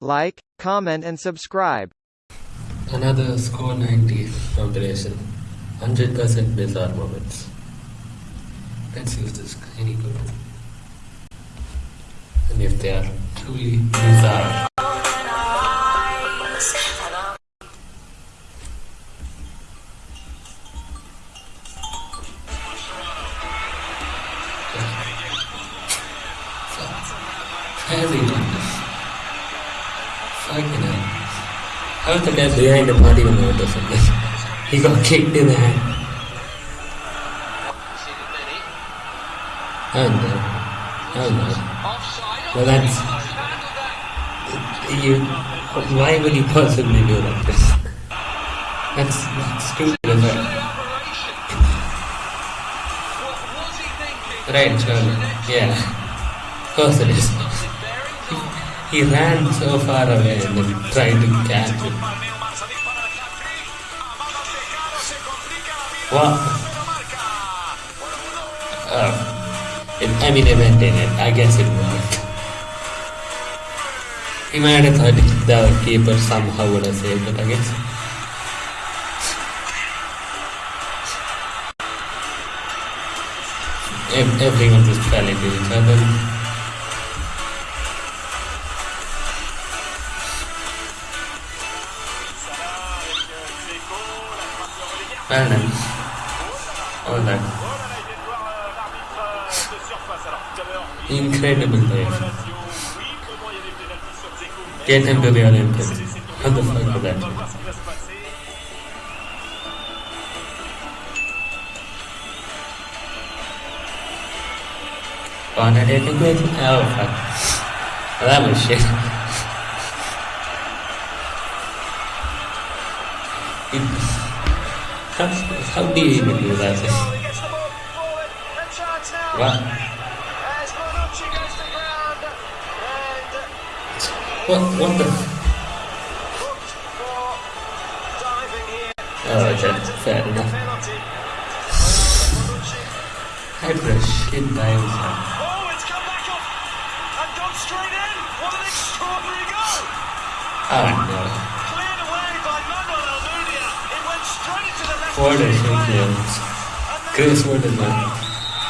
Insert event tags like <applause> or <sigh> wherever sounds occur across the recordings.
like, comment and subscribe. Another score 90 compilation. 100% bizarre moments. Let's use this any good. And if they are truly bizarre. Behind the party something? He got kicked in the head. Oh no. Oh no. Well that's... You... Why would you possibly do this? That's, that's stupid as well. Right, surely. Yeah. Of course it is. He ran so far away and then tried to catch it. What? Oh. Uh, it, I mean, went in it. I guess it worked. He might have thought the keeper somehow would have saved it, I guess. Everyone just fell into each other. All oh, that. Incredible dive. Get him to the Olympics. How the fuck was that? Taking. Oh fuck. Well, that was shit. <laughs> It- how, how do you even do that? What? What? What the? Oh, okay, fair enough. How did a shit dive happen? Oh, it's come back off and gone straight in. What an extraordinary goal! Oh no. Cleared away by Manuel Almunia. It went left. What a. Chris Wood is like,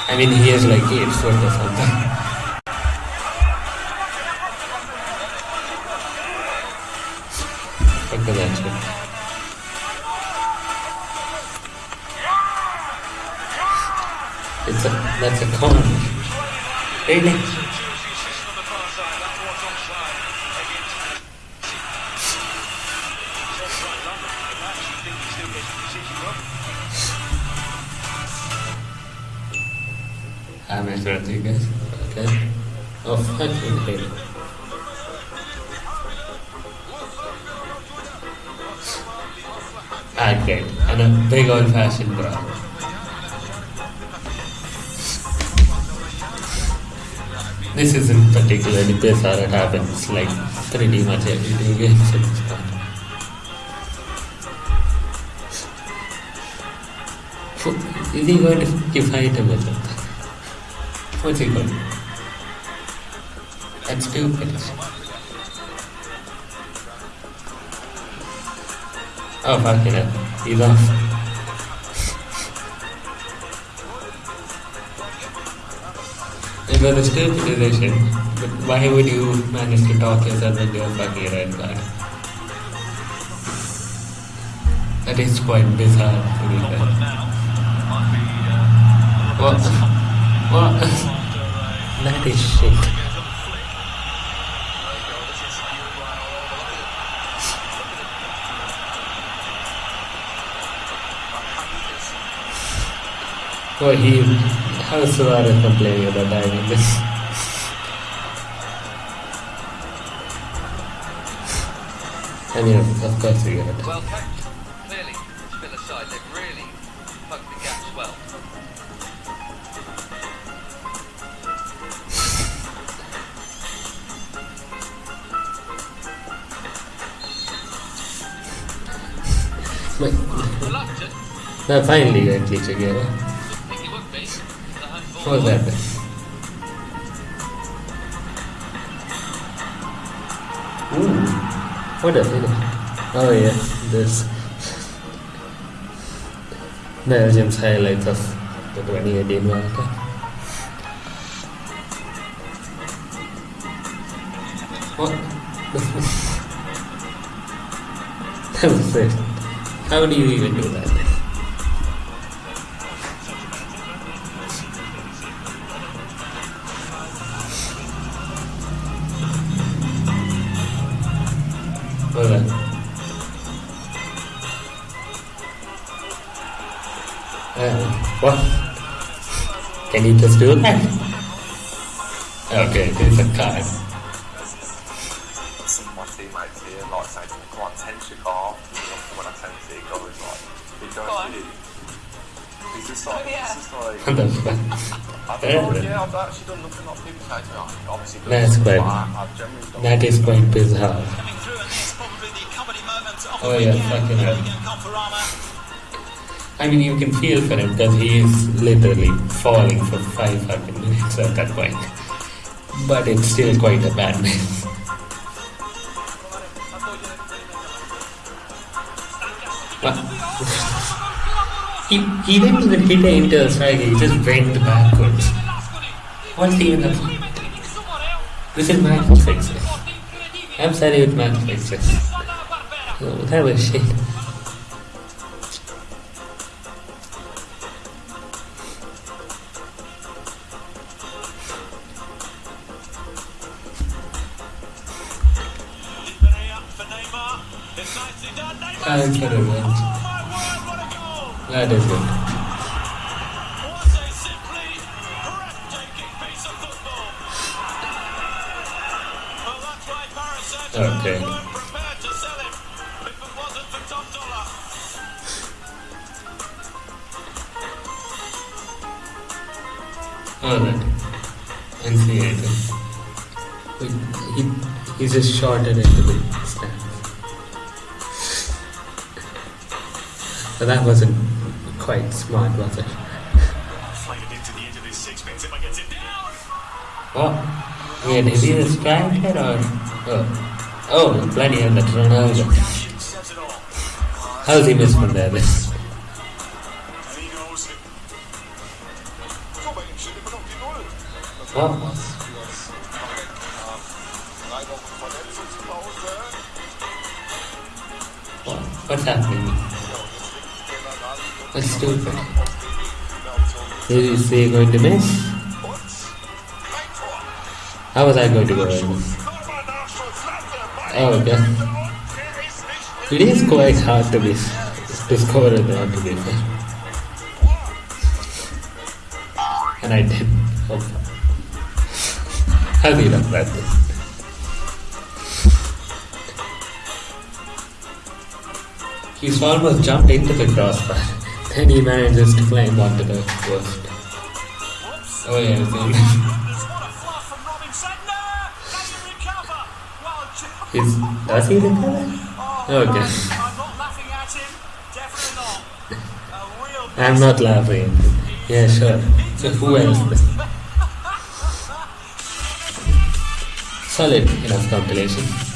I mean, he is like 8 foot or something. At that shit. It's a, that's a corner. Really? James Rodriguez. Okay. Oh, fucking hell. Ah, great. And a big old fashioned bra. This isn't particularly bizarre, it happens like pretty much every two games at this point. Is he going to fight him something? What's he going to do? That's stupid. Oh, fucking hell. He's off. <laughs> It was a stupid decision, but why would you manage to talk yourself into a fucking red card? That is quite bizarre, to be fair. What? What? <laughs> That is shit. Oh, he. How Suarez complaining about diving this? <laughs> I mean, of, course we get it. No, finally be. The home ball. What was that? Ooh. What a. Oh yeah, this <laughs> Belgium's highlights of the 2018 World Cup. What? <laughs> that was it. How do you even do that? Hold on. Uh, what? Can you just do that? Okay, there's a card. some of my teammates here like saying, come on, 10 cigar. When I tend to see it go, it's it Go on. It's just like, Oh, yeah. it's just like, What the fuck? I've done, yeah, I've actually done nothing like people say to me. Obviously, done That's nothing, quite- but I- I've generally done That is quite bizarre. Coming through, and it's probably the comedy moment of Oh, the yeah, weekend. fucking hell. we go, Conforama. I mean, you can feel for him because he is literally falling for five fucking minutes at that point. But it's still quite a bad miss. What? he, he didn't even hit it into the he just went backwards. What's he even This is match fixing. I'm sorry with match fixes. Oh, that was shit. Perea for Neymar. It's Dollar. Alright. And. He, he just shot it into the stands. But that wasn't quite smart, was it? What? Yeah, did he just strike it or? Oh. Oh, miss there then? And he goes. What? What? What's happening? Stupid. Is he going to miss? How was I going to go in? Oh, okay. It is quite hard to be fair. And I did. Oh. How did I that? He's almost jumped into the crossbar. Then he manages to climb onto the post. Oh yeah, <laughs> He's, does he recover? Okay. I'm not laughing. Yeah, sure. So who else? Solid enough compilation.